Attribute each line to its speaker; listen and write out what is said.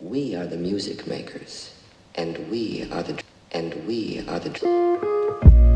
Speaker 1: We are the music makers, and we are the and we are the